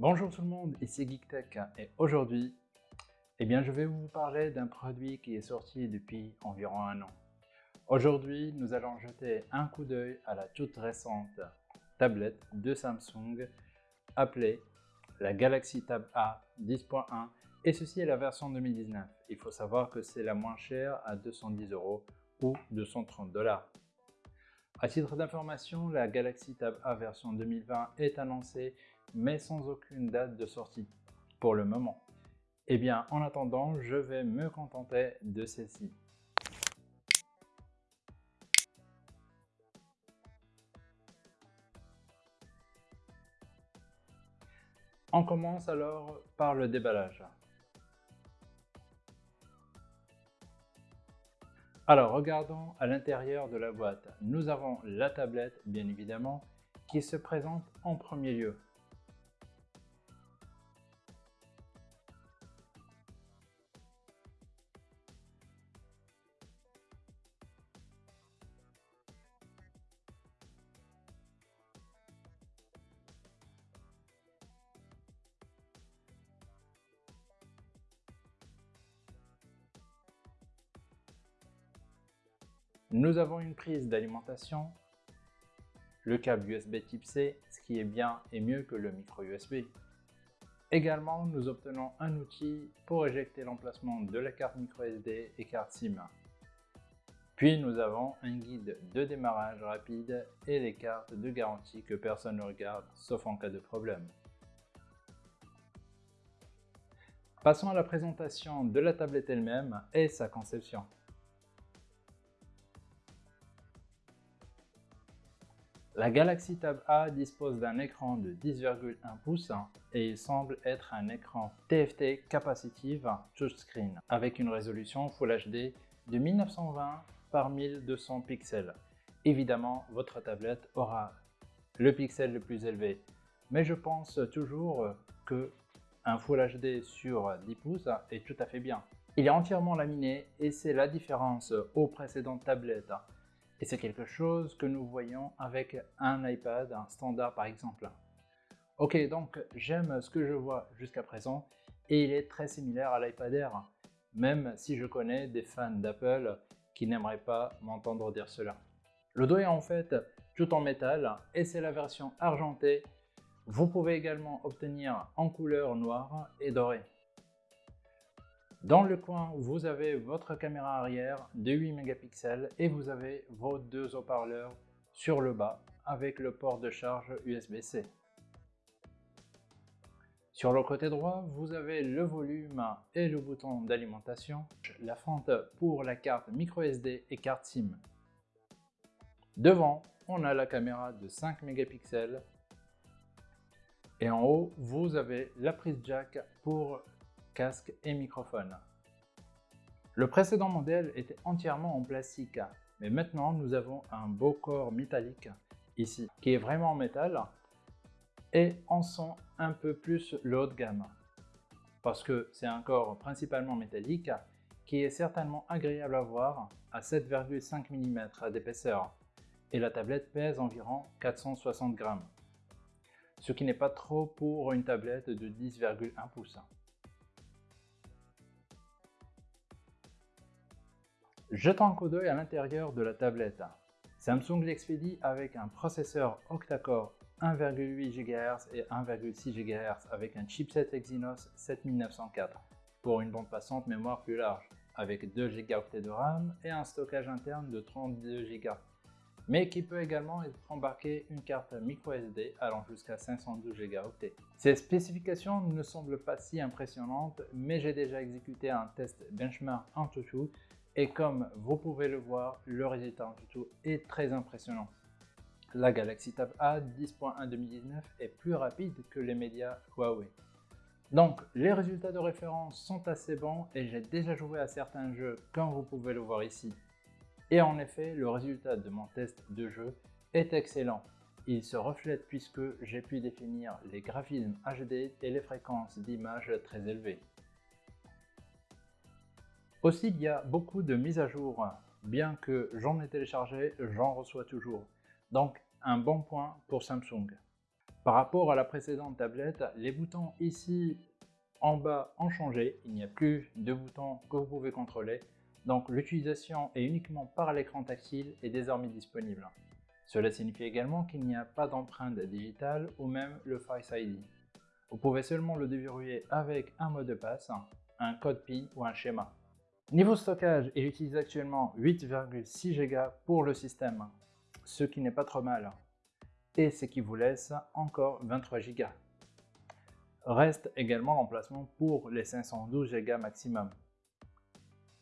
Bonjour tout le monde, ici GeekTech et aujourd'hui, eh bien, je vais vous parler d'un produit qui est sorti depuis environ un an. Aujourd'hui, nous allons jeter un coup d'œil à la toute récente tablette de Samsung appelée la Galaxy Tab A 10.1 et ceci est la version 2019. Il faut savoir que c'est la moins chère à 210 euros ou 230 dollars. À titre d'information, la Galaxy Tab A version 2020 est annoncée mais sans aucune date de sortie pour le moment. Eh bien, en attendant, je vais me contenter de celle-ci. On commence alors par le déballage. Alors, regardons à l'intérieur de la boîte. Nous avons la tablette, bien évidemment, qui se présente en premier lieu. Nous avons une prise d'alimentation, le câble USB type C, ce qui est bien et mieux que le micro USB. Également, nous obtenons un outil pour éjecter l'emplacement de la carte micro SD et carte SIM. Puis nous avons un guide de démarrage rapide et les cartes de garantie que personne ne regarde sauf en cas de problème. Passons à la présentation de la tablette elle-même et sa conception. La Galaxy Tab A dispose d'un écran de 10,1 pouces et il semble être un écran TFT Capacitive Touchscreen avec une résolution Full HD de 1920 par 1200 pixels. Évidemment, votre tablette aura le pixel le plus élevé, mais je pense toujours que un Full HD sur 10 pouces est tout à fait bien. Il est entièrement laminé et c'est la différence aux précédentes tablettes et c'est quelque chose que nous voyons avec un iPad, standard par exemple. Ok, donc j'aime ce que je vois jusqu'à présent et il est très similaire à l'iPad Air, même si je connais des fans d'Apple qui n'aimeraient pas m'entendre dire cela. Le dos est en fait tout en métal et c'est la version argentée. Vous pouvez également obtenir en couleur noire et dorée. Dans le coin, vous avez votre caméra arrière de 8 mégapixels et vous avez vos deux haut-parleurs sur le bas avec le port de charge USB-C. Sur le côté droit, vous avez le volume et le bouton d'alimentation, la fente pour la carte microSD et carte SIM. Devant, on a la caméra de 5 mégapixels et en haut, vous avez la prise jack pour casque et microphone. Le précédent modèle était entièrement en plastique, mais maintenant nous avons un beau corps métallique ici, qui est vraiment en métal, et on sent un peu plus le haut de gamme, parce que c'est un corps principalement métallique, qui est certainement agréable à voir à 7,5 mm d'épaisseur, et la tablette pèse environ 460 grammes, ce qui n'est pas trop pour une tablette de 10,1 pouces. Jetons un coup d'œil à l'intérieur de la tablette. Samsung l'expédie avec un processeur octa-core 1,8 GHz et 1,6 GHz avec un chipset Exynos 7904 pour une bande passante mémoire plus large avec 2 Go de RAM et un stockage interne de 32 Go mais qui peut également être embarqué une carte microSD allant jusqu'à 512 Go. Ces spécifications ne semblent pas si impressionnantes, mais j'ai déjà exécuté un test benchmark en tout et comme vous pouvez le voir, le résultat en tout est très impressionnant. La Galaxy Tab A 10.1 2019 est plus rapide que les médias Huawei. Donc les résultats de référence sont assez bons et j'ai déjà joué à certains jeux comme vous pouvez le voir ici. Et en effet, le résultat de mon test de jeu est excellent. Il se reflète puisque j'ai pu définir les graphismes HD et les fréquences d'image très élevées. Aussi, il y a beaucoup de mises à jour. Bien que j'en ai téléchargé, j'en reçois toujours. Donc, un bon point pour Samsung. Par rapport à la précédente tablette, les boutons ici en bas ont changé. Il n'y a plus de boutons que vous pouvez contrôler. Donc l'utilisation est uniquement par l'écran tactile est désormais disponible. Cela signifie également qu'il n'y a pas d'empreinte digitale ou même le Face ID. Vous pouvez seulement le déverrouiller avec un mot de passe, un code PIN ou un schéma. Niveau stockage, il utilise actuellement 8,6 Go pour le système, ce qui n'est pas trop mal, et ce qui vous laisse encore 23 Go. Reste également l'emplacement pour les 512 Go maximum.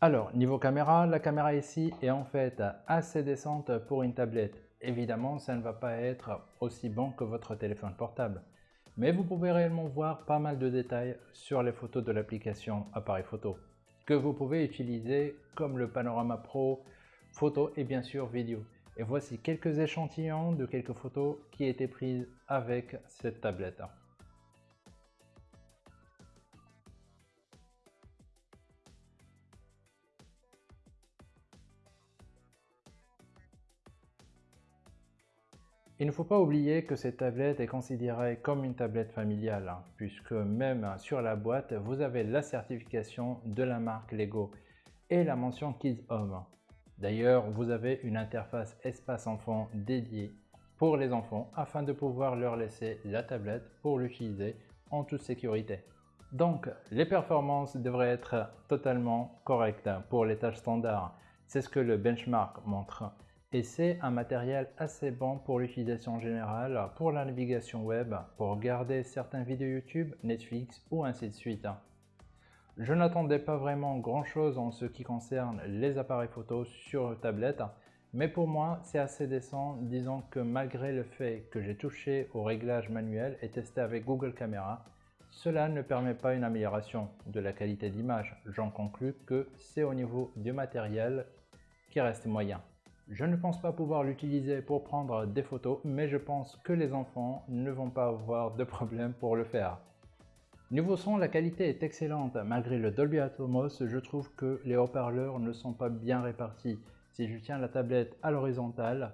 Alors, niveau caméra, la caméra ici est en fait assez décente pour une tablette. Évidemment, ça ne va pas être aussi bon que votre téléphone portable. Mais vous pouvez réellement voir pas mal de détails sur les photos de l'application appareil photo que vous pouvez utiliser comme le Panorama Pro, photo et bien sûr vidéo. Et voici quelques échantillons de quelques photos qui étaient prises avec cette tablette. Il ne faut pas oublier que cette tablette est considérée comme une tablette familiale, hein, puisque même sur la boîte, vous avez la certification de la marque Lego et la mention Kids Home. D'ailleurs, vous avez une interface espace enfant dédiée pour les enfants afin de pouvoir leur laisser la tablette pour l'utiliser en toute sécurité. Donc, les performances devraient être totalement correctes pour les tâches standards. C'est ce que le benchmark montre et c'est un matériel assez bon pour l'utilisation générale, pour la navigation web, pour regarder certaines vidéos YouTube, Netflix ou ainsi de suite. Je n'attendais pas vraiment grand chose en ce qui concerne les appareils photo sur tablette, mais pour moi c'est assez décent, disons que malgré le fait que j'ai touché au réglage manuel et testé avec Google Camera, cela ne permet pas une amélioration de la qualité d'image. J'en conclus que c'est au niveau du matériel qui reste moyen. Je ne pense pas pouvoir l'utiliser pour prendre des photos, mais je pense que les enfants ne vont pas avoir de problème pour le faire. Niveau son, la qualité est excellente. Malgré le Dolby Atmos, je trouve que les haut-parleurs ne sont pas bien répartis. Si je tiens la tablette à l'horizontale,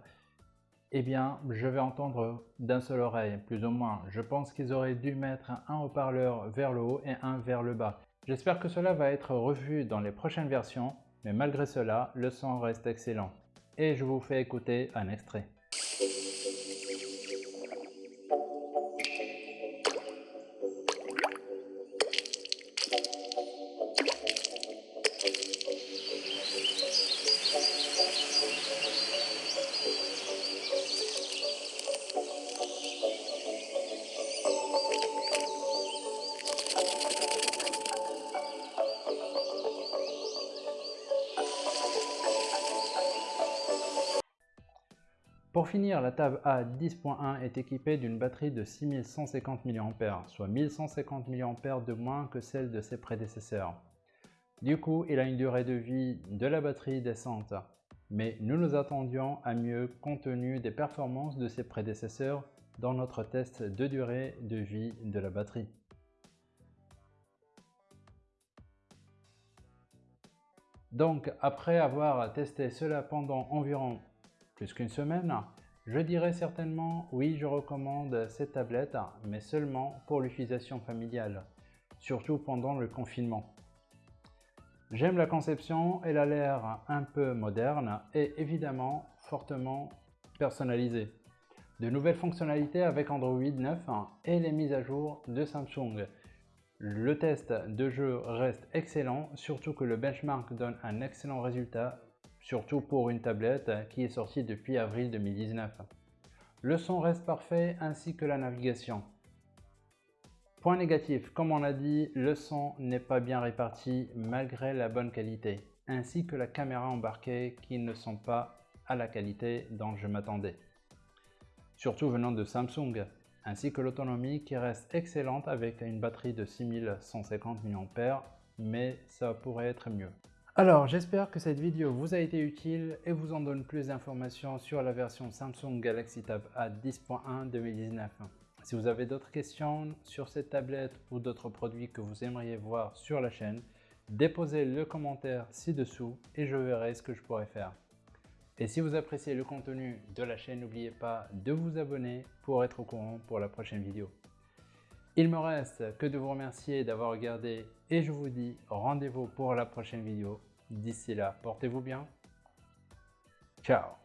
eh bien, je vais entendre d'un seul oreille, plus ou moins. Je pense qu'ils auraient dû mettre un haut-parleur vers le haut et un vers le bas. J'espère que cela va être revu dans les prochaines versions, mais malgré cela, le son reste excellent et je vous fais écouter un extrait. Pour finir, la table A 10.1 est équipée d'une batterie de 6150 mAh, soit 1150 mAh de moins que celle de ses prédécesseurs. Du coup, il a une durée de vie de la batterie décente, mais nous nous attendions à mieux compte tenu des performances de ses prédécesseurs dans notre test de durée de vie de la batterie. Donc, après avoir testé cela pendant environ plus qu'une semaine, je dirais certainement oui, je recommande cette tablette, mais seulement pour l'utilisation familiale, surtout pendant le confinement. J'aime la conception, elle a l'air un peu moderne et évidemment fortement personnalisée. De nouvelles fonctionnalités avec Android 9 et les mises à jour de Samsung. Le test de jeu reste excellent, surtout que le benchmark donne un excellent résultat surtout pour une tablette qui est sortie depuis avril 2019. Le son reste parfait ainsi que la navigation. Point négatif, comme on a dit, le son n'est pas bien réparti malgré la bonne qualité, ainsi que la caméra embarquée qui ne sont pas à la qualité dont je m'attendais. Surtout venant de Samsung, ainsi que l'autonomie qui reste excellente avec une batterie de 6150 mAh, mais ça pourrait être mieux. Alors, j'espère que cette vidéo vous a été utile et vous en donne plus d'informations sur la version Samsung Galaxy Tab A 10.1 2019. Si vous avez d'autres questions sur cette tablette ou d'autres produits que vous aimeriez voir sur la chaîne, déposez le commentaire ci-dessous et je verrai ce que je pourrais faire. Et si vous appréciez le contenu de la chaîne, n'oubliez pas de vous abonner pour être au courant pour la prochaine vidéo. Il me reste que de vous remercier d'avoir regardé et je vous dis rendez-vous pour la prochaine vidéo. D'ici là, portez-vous bien. Ciao